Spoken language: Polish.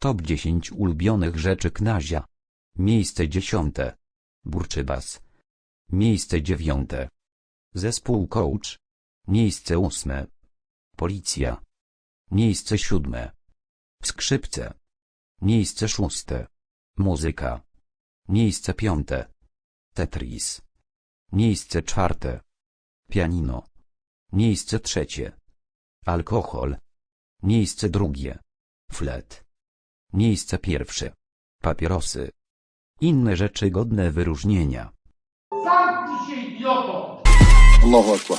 Top 10 ulubionych rzeczy Knazia. Miejsce dziesiąte. Burczybas. Miejsce dziewiąte. Zespół Coach. Miejsce ósme. Policja. Miejsce siódme. Skrzypce. Miejsce szóste. Muzyka. Miejsce piąte. Tetris. Miejsce czwarte. Pianino. Miejsce trzecie. Alkohol. Miejsce drugie. Flet. Miejsce pierwsze. Papierosy. Inne rzeczy godne wyróżnienia. Zamknij się, idioto! Allahu Akbar.